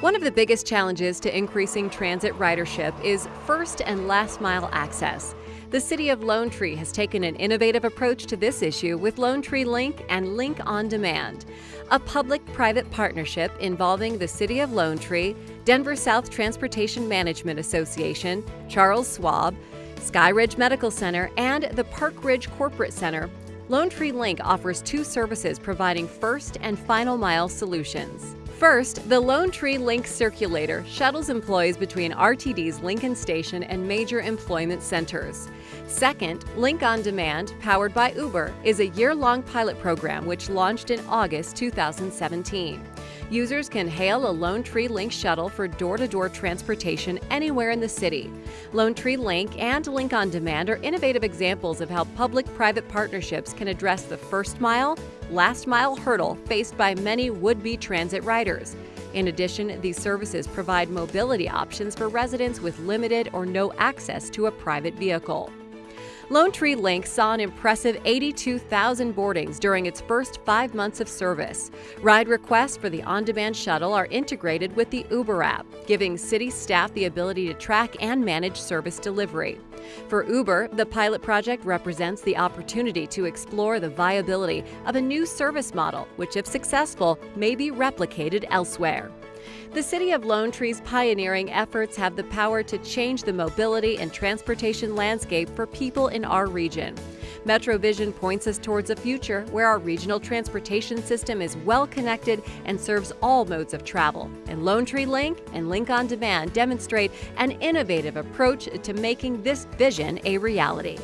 One of the biggest challenges to increasing transit ridership is first and last mile access. The City of Lone Tree has taken an innovative approach to this issue with Lone Tree Link and Link on Demand, a public private partnership involving the City of Lone Tree, Denver South Transportation Management Association, Charles Schwab, Skyridge Medical Center, and the Park Ridge Corporate Center. Lone Tree Link offers two services providing first and final mile solutions. First, the Lone Tree Link Circulator shuttles employees between RTD's Lincoln Station and major employment centers. Second, Link on Demand, powered by Uber, is a year long pilot program which launched in August 2017. Users can hail a Lone Tree Link shuttle for door to door transportation anywhere in the city. Lone Tree Link and Link on Demand are innovative examples of how public private partnerships can address the first mile, last mile hurdle faced by many would be transit riders. In addition, these services provide mobility options for residents with limited or no access to a private vehicle. Lone Tree Link saw an impressive 82,000 boardings during its first five months of service. Ride requests for the on demand shuttle are integrated with the Uber app, giving city staff the ability to track and manage service delivery. For Uber, the pilot project represents the opportunity to explore the viability of a new service model, which, if successful, may be replicated elsewhere. The City of Lone Tree's pioneering efforts have the power to change the mobility and transportation landscape for people in our region. MetroVision points us towards a future where our regional transportation system is well connected and serves all modes of travel. And Lone Tree Link and Link on Demand demonstrate an innovative approach to making this vision a reality.